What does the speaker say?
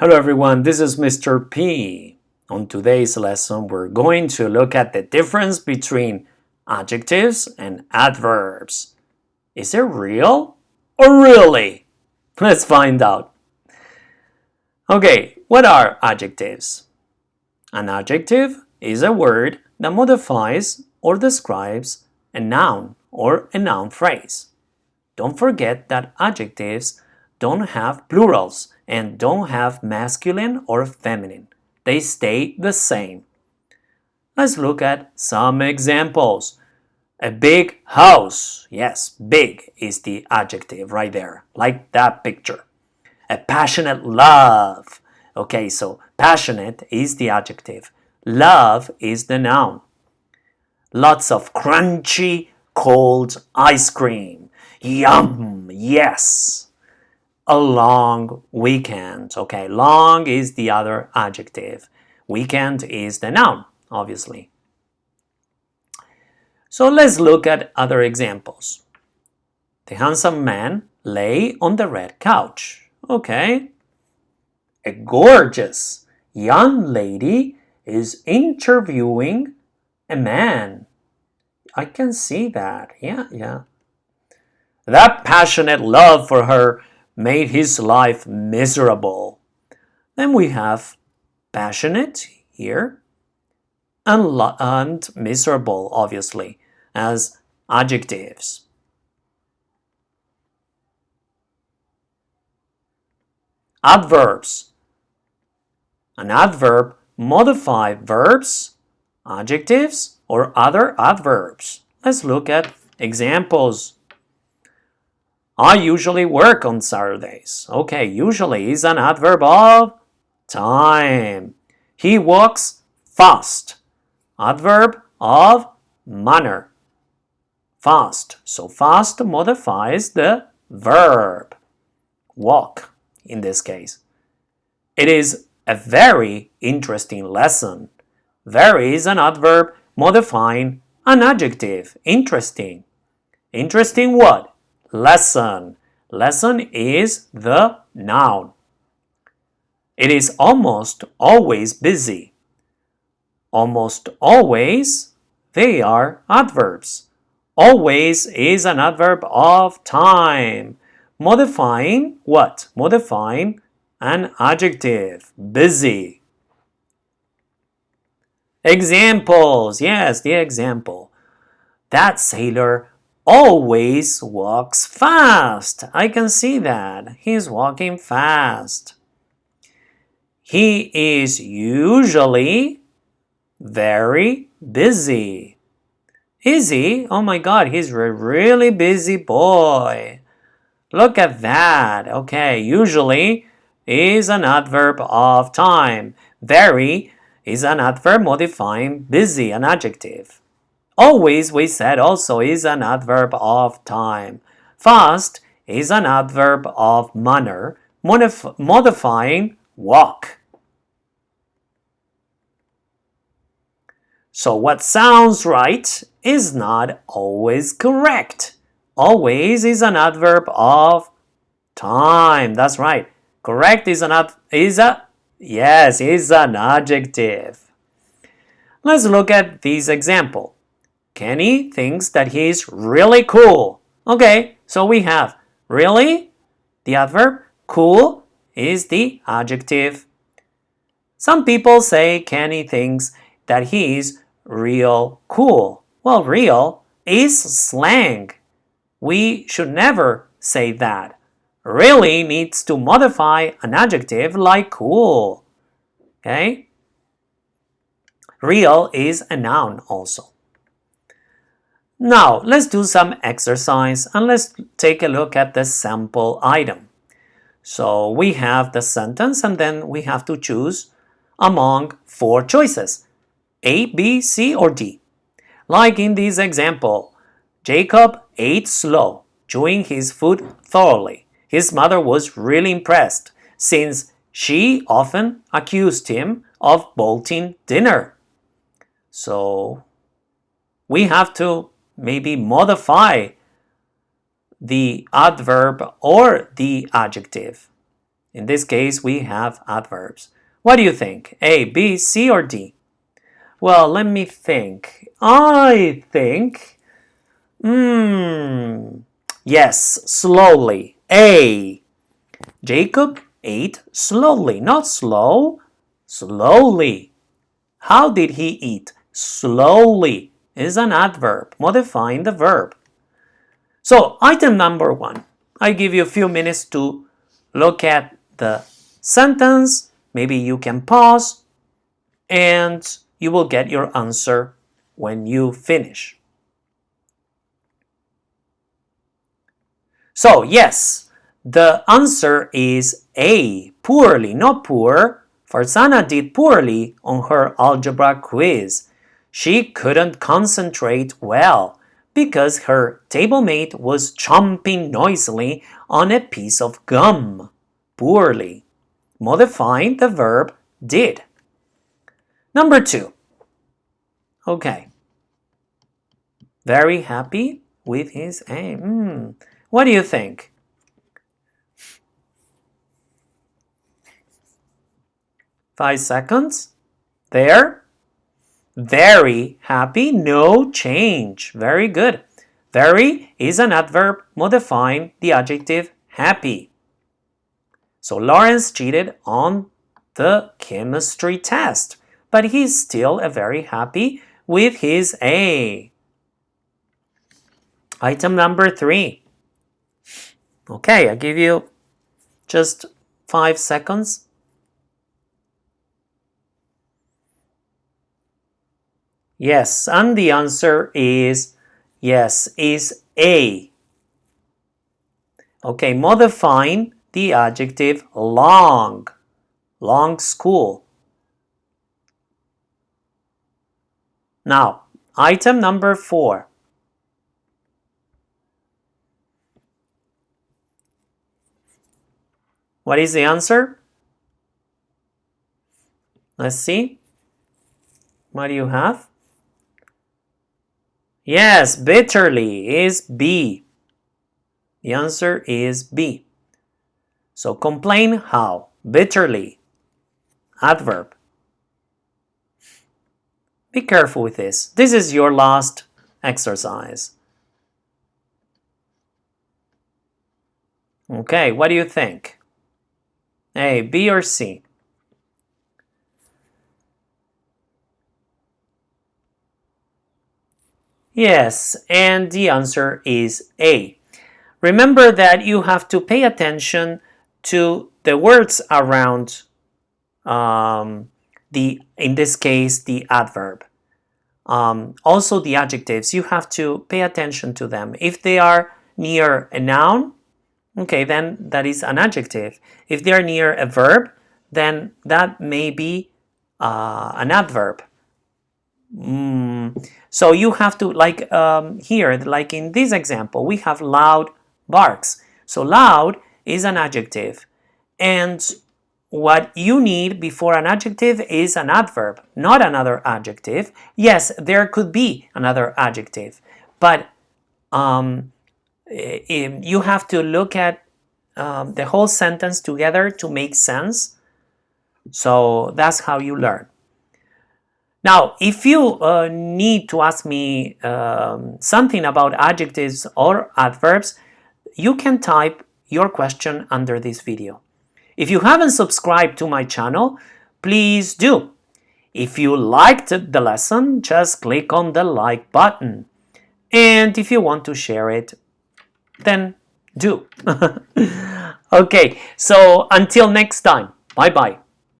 Hello everyone, this is Mr. P. On today's lesson, we're going to look at the difference between adjectives and adverbs. Is it real or really? Let's find out. Okay, what are adjectives? An adjective is a word that modifies or describes a noun or a noun phrase. Don't forget that adjectives don't have plurals and don't have masculine or feminine. They stay the same. Let's look at some examples. A big house. Yes, big is the adjective right there, like that picture. A passionate love. Okay, so passionate is the adjective. Love is the noun. Lots of crunchy, cold ice cream. Yum, yes a long weekend. Okay, long is the other adjective. Weekend is the noun, obviously. So let's look at other examples. The handsome man lay on the red couch. Okay. A gorgeous young lady is interviewing a man. I can see that. Yeah, yeah. That passionate love for her made his life miserable. Then we have passionate here and, and miserable, obviously, as adjectives. Adverbs. An adverb modify verbs, adjectives, or other adverbs. Let's look at examples. I usually work on Saturdays. Okay, usually is an adverb of time. He walks fast. Adverb of manner. Fast. So fast modifies the verb. Walk in this case. It is a very interesting lesson. Very is an adverb modifying an adjective. Interesting. Interesting what? Lesson. Lesson is the noun. It is almost always busy. Almost always, they are adverbs. Always is an adverb of time. Modifying what? Modifying an adjective. Busy. Examples. Yes, the example. That sailor always walks fast. I can see that. He's walking fast. He is usually very busy. Is he? Oh my god, he's a really busy boy. Look at that. Okay, usually is an adverb of time. Very is an adverb modifying busy, an adjective. Always, we said, also is an adverb of time. Fast is an adverb of manner, modif modifying walk. So what sounds right is not always correct. Always is an adverb of time. That's right. Correct is an ad is a yes, is an adjective. Let's look at this example. Kenny thinks that he's really cool. Okay, so we have really, the adverb, cool is the adjective. Some people say Kenny thinks that he's real cool. Well, real is slang. We should never say that. Really needs to modify an adjective like cool. Okay? Real is a noun also. Now, let's do some exercise and let's take a look at the sample item. So we have the sentence and then we have to choose among four choices, A, B, C, or D. Like in this example, Jacob ate slow, chewing his food thoroughly. His mother was really impressed since she often accused him of bolting dinner. So we have to maybe modify the adverb or the adjective. In this case, we have adverbs. What do you think? A, B, C, or D? Well, let me think. I think, hmm, yes, slowly. A. Jacob ate slowly, not slow, slowly. How did he eat? Slowly is an adverb modifying the verb. So item number one, I give you a few minutes to look at the sentence. Maybe you can pause and you will get your answer when you finish. So yes, the answer is A, poorly, not poor. Farzana did poorly on her algebra quiz. She couldn't concentrate well because her table mate was chomping noisily on a piece of gum. Poorly. Modifying the verb did. Number two. Okay. Very happy with his aim. Mm. What do you think? Five seconds. There. Very happy, no change. Very good. Very is an adverb modifying the adjective happy. So Lawrence cheated on the chemistry test, but he's still a very happy with his A. Item number three. Okay, I give you just five seconds. Yes, and the answer is yes, is A. Okay, modifying the adjective long. Long school. Now, item number four. What is the answer? Let's see. What do you have? Yes, bitterly is B. The answer is B. So complain how? Bitterly. Adverb. Be careful with this. This is your last exercise. Okay, what do you think? A, B, or C? Yes, and the answer is A. Remember that you have to pay attention to the words around um, the, in this case, the adverb. Um, also the adjectives, you have to pay attention to them. If they are near a noun, okay, then that is an adjective. If they are near a verb, then that may be uh, an adverb. Mm. So you have to, like um, here, like in this example, we have loud barks. So loud is an adjective. And what you need before an adjective is an adverb, not another adjective. Yes, there could be another adjective, but um, you have to look at um, the whole sentence together to make sense. So that's how you learn. Now, if you uh, need to ask me um, something about adjectives or adverbs, you can type your question under this video. If you haven't subscribed to my channel, please do. If you liked the lesson, just click on the like button. And if you want to share it, then do. okay, so until next time, bye-bye.